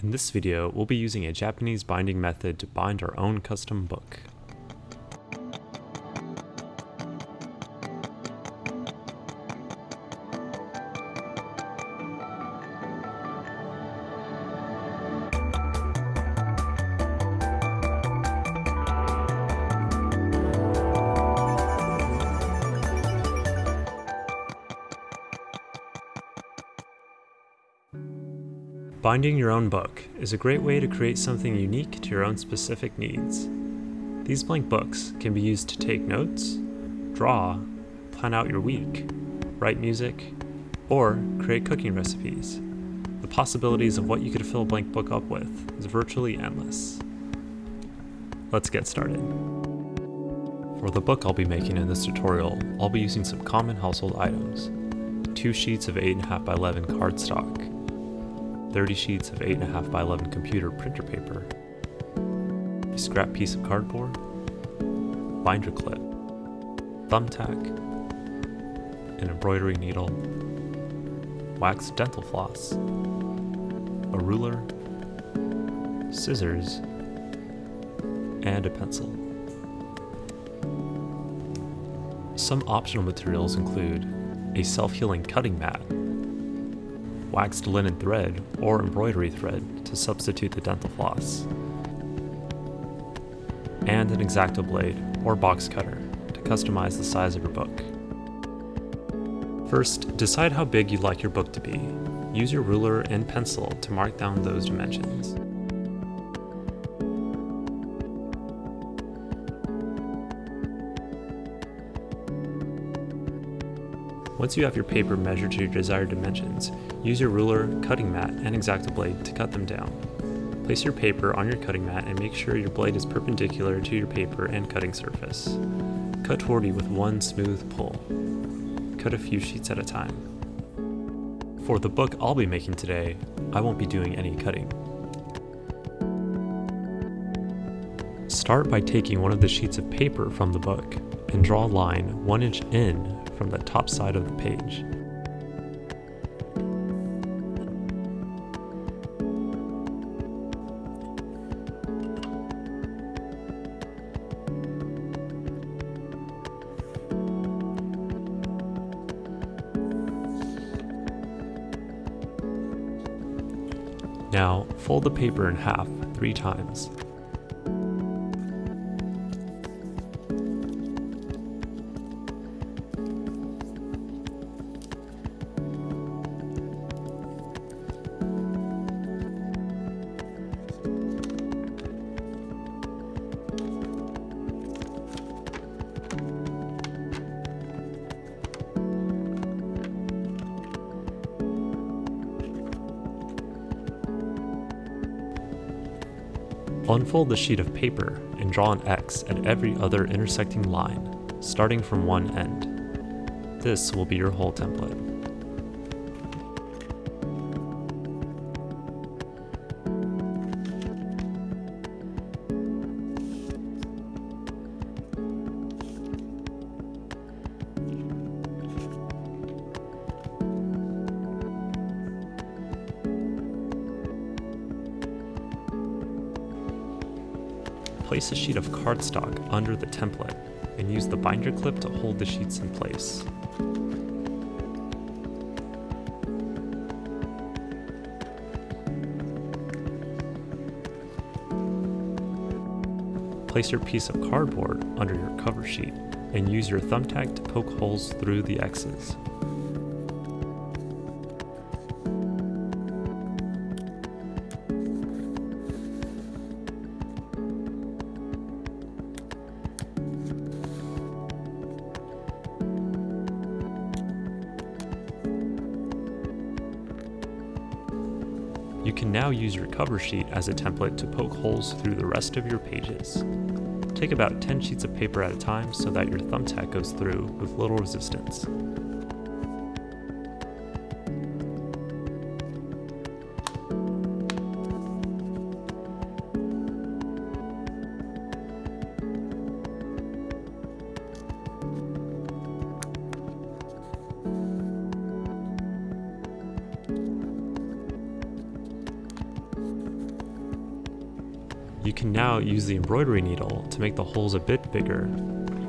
In this video, we'll be using a Japanese binding method to bind our own custom book. Binding your own book is a great way to create something unique to your own specific needs. These blank books can be used to take notes, draw, plan out your week, write music, or create cooking recipes. The possibilities of what you could fill a blank book up with is virtually endless. Let's get started. For the book I'll be making in this tutorial, I'll be using some common household items. Two sheets of 8.5 by 11 cardstock, 30 sheets of 8.5 by 11 computer printer paper, a scrap piece of cardboard, binder clip, thumbtack, an embroidery needle, wax dental floss, a ruler, scissors, and a pencil. Some optional materials include a self-healing cutting mat waxed linen thread or embroidery thread to substitute the dental floss, and an X-Acto blade or box cutter to customize the size of your book. First, decide how big you'd like your book to be. Use your ruler and pencil to mark down those dimensions. Once you have your paper measured to your desired dimensions, use your ruler, cutting mat, and X-Acto blade to cut them down. Place your paper on your cutting mat and make sure your blade is perpendicular to your paper and cutting surface. Cut 40 with one smooth pull. Cut a few sheets at a time. For the book I'll be making today, I won't be doing any cutting. Start by taking one of the sheets of paper from the book and draw a line 1 inch in from the top side of the page. Now, fold the paper in half three times. Unfold the sheet of paper and draw an X at every other intersecting line, starting from one end. This will be your hole template. Place a sheet of cardstock under the template and use the binder clip to hold the sheets in place. Place your piece of cardboard under your cover sheet and use your thumbtack to poke holes through the X's. You can now use your cover sheet as a template to poke holes through the rest of your pages. Take about 10 sheets of paper at a time so that your thumbtack goes through with little resistance. Can now use the embroidery needle to make the holes a bit bigger.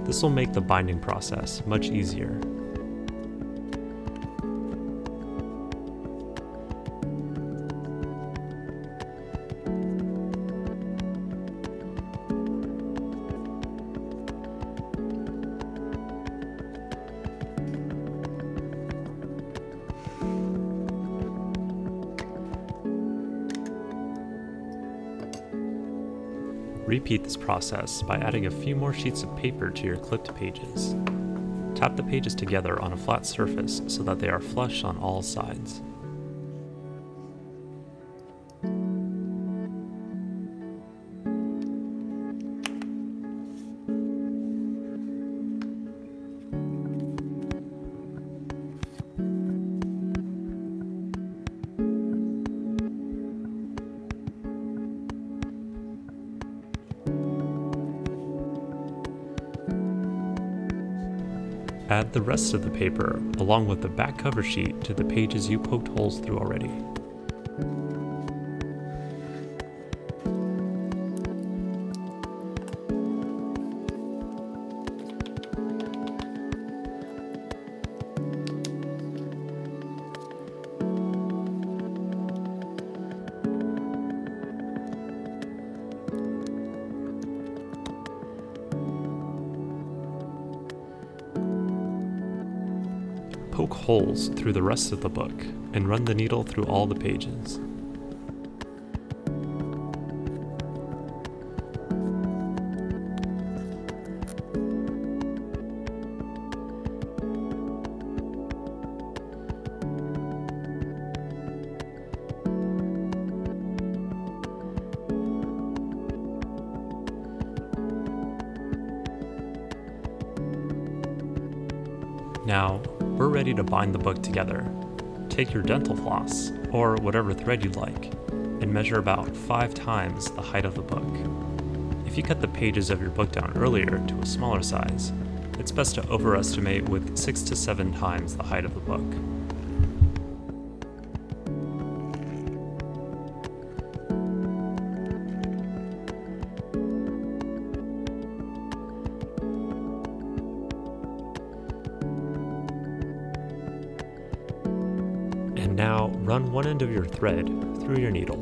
This will make the binding process much easier. Repeat this process by adding a few more sheets of paper to your clipped pages. Tap the pages together on a flat surface so that they are flush on all sides. Add the rest of the paper, along with the back cover sheet, to the pages you poked holes through already. Poke holes through the rest of the book and run the needle through all the pages. Now, we're ready to bind the book together. Take your dental floss, or whatever thread you'd like, and measure about 5 times the height of the book. If you cut the pages of your book down earlier to a smaller size, it's best to overestimate with 6 to 7 times the height of the book. End of your thread through your needle.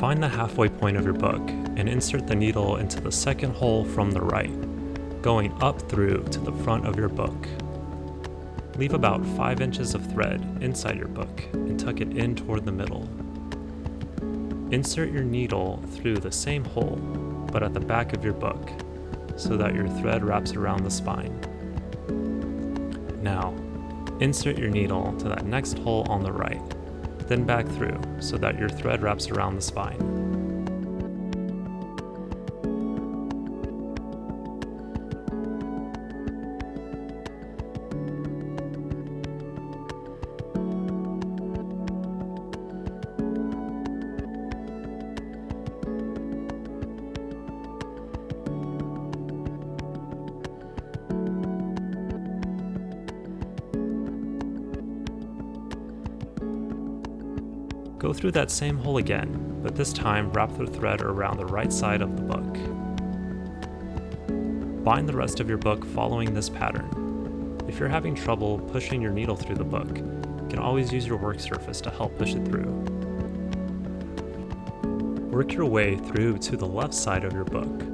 Find the halfway point of your book and insert the needle into the second hole from the right, going up through to the front of your book. Leave about 5 inches of thread inside your book and tuck it in toward the middle. Insert your needle through the same hole, but at the back of your book, so that your thread wraps around the spine. Now, insert your needle to that next hole on the right, then back through so that your thread wraps around the spine. Go through that same hole again, but this time wrap the thread around the right side of the book. Bind the rest of your book following this pattern. If you're having trouble pushing your needle through the book, you can always use your work surface to help push it through. Work your way through to the left side of your book.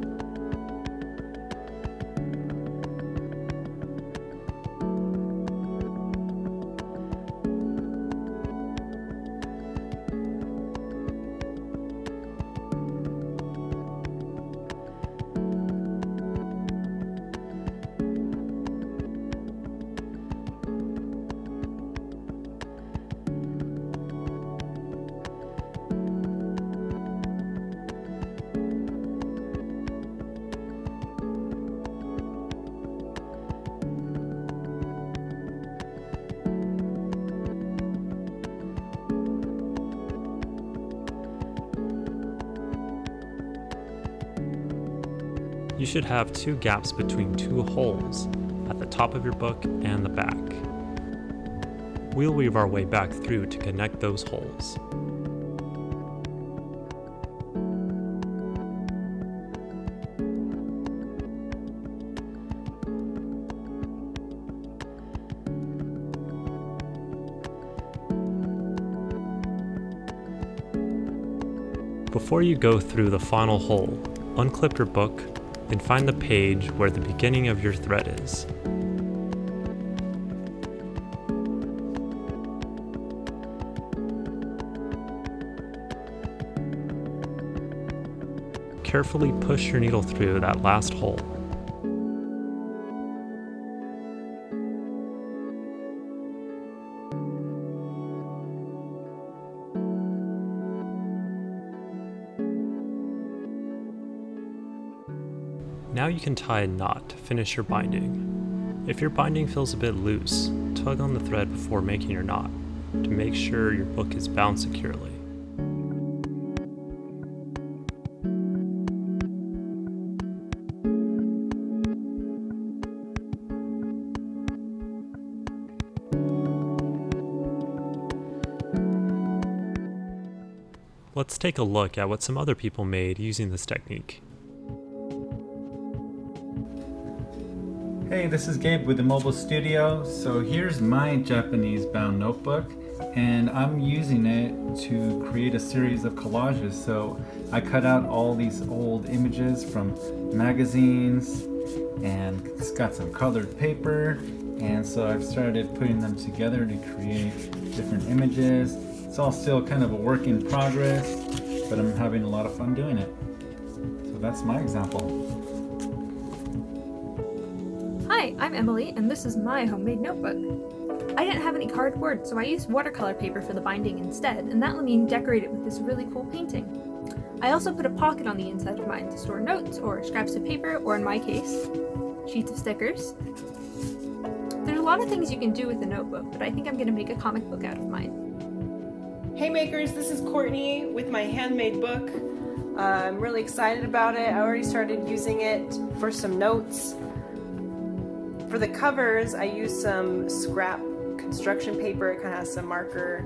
Should have two gaps between two holes at the top of your book and the back. We'll weave our way back through to connect those holes. Before you go through the final hole, unclip your book and find the page where the beginning of your thread is. Carefully push your needle through that last hole. Now you can tie a knot to finish your binding. If your binding feels a bit loose, tug on the thread before making your knot to make sure your book is bound securely. Let's take a look at what some other people made using this technique. Hey, this is Gabe with the Mobile Studio. So here's my Japanese bound notebook and I'm using it to create a series of collages. So I cut out all these old images from magazines and it's got some colored paper and so I've started putting them together to create different images. It's all still kind of a work in progress, but I'm having a lot of fun doing it. So that's my example. I'm Emily, and this is my homemade notebook. I didn't have any cardboard, so I used watercolor paper for the binding instead, and that let me decorate it with this really cool painting. I also put a pocket on the inside of mine to store notes, or scraps of paper, or in my case, sheets of stickers. There's a lot of things you can do with a notebook, but I think I'm going to make a comic book out of mine. Hey makers, this is Courtney with my handmade book. Uh, I'm really excited about it. I already started using it for some notes for the covers, I used some scrap construction paper. It kind of has some marker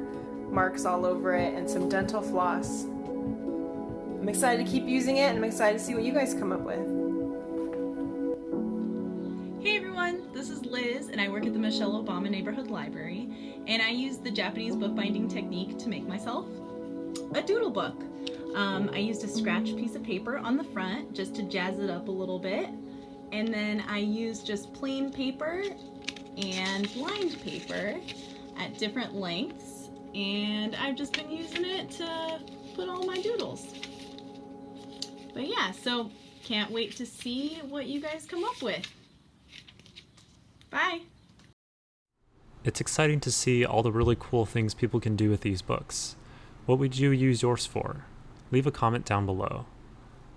marks all over it and some dental floss. I'm excited to keep using it and I'm excited to see what you guys come up with. Hey everyone, this is Liz and I work at the Michelle Obama Neighborhood Library and I use the Japanese bookbinding technique to make myself a doodle book. Um, I used a scratch piece of paper on the front just to jazz it up a little bit and then I use just plain paper and lined paper at different lengths. And I've just been using it to put all my doodles. But yeah, so can't wait to see what you guys come up with. Bye. It's exciting to see all the really cool things people can do with these books. What would you use yours for? Leave a comment down below.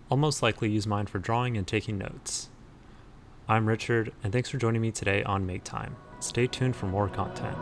I'll most likely use mine for drawing and taking notes. I'm Richard, and thanks for joining me today on Make Time. Stay tuned for more content.